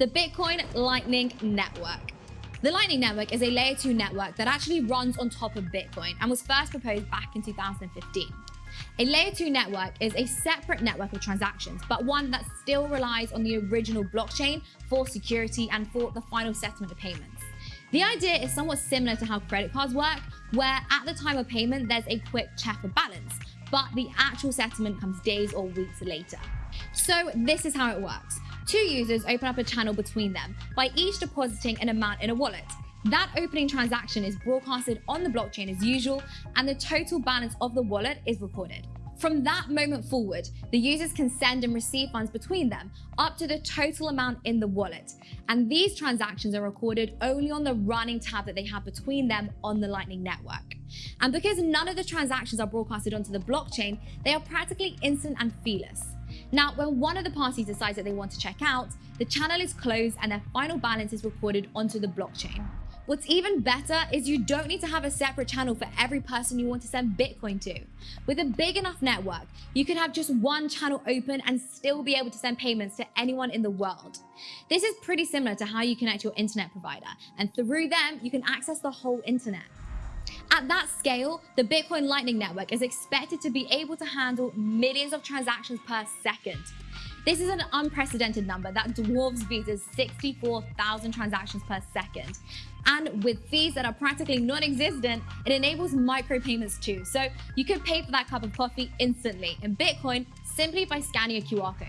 the Bitcoin Lightning Network. The Lightning Network is a layer 2 network that actually runs on top of Bitcoin and was first proposed back in 2015. A layer 2 network is a separate network of transactions, but one that still relies on the original blockchain for security and for the final settlement of payments. The idea is somewhat similar to how credit cards work, where at the time of payment, there's a quick check of balance, but the actual settlement comes days or weeks later. So this is how it works. Two users open up a channel between them by each depositing an amount in a wallet. That opening transaction is broadcasted on the blockchain as usual, and the total balance of the wallet is recorded. From that moment forward, the users can send and receive funds between them up to the total amount in the wallet. And these transactions are recorded only on the running tab that they have between them on the Lightning Network. And because none of the transactions are broadcasted onto the blockchain, they are practically instant and feeless. Now, when one of the parties decides that they want to check out, the channel is closed and their final balance is recorded onto the blockchain. What's even better is you don't need to have a separate channel for every person you want to send Bitcoin to. With a big enough network, you can have just one channel open and still be able to send payments to anyone in the world. This is pretty similar to how you connect your internet provider, and through them, you can access the whole internet. At that scale, the Bitcoin Lightning Network is expected to be able to handle millions of transactions per second. This is an unprecedented number that dwarfs Visa's 64,000 transactions per second. And with fees that are practically non-existent, it enables micropayments too. So you can pay for that cup of coffee instantly in Bitcoin simply by scanning a QR code.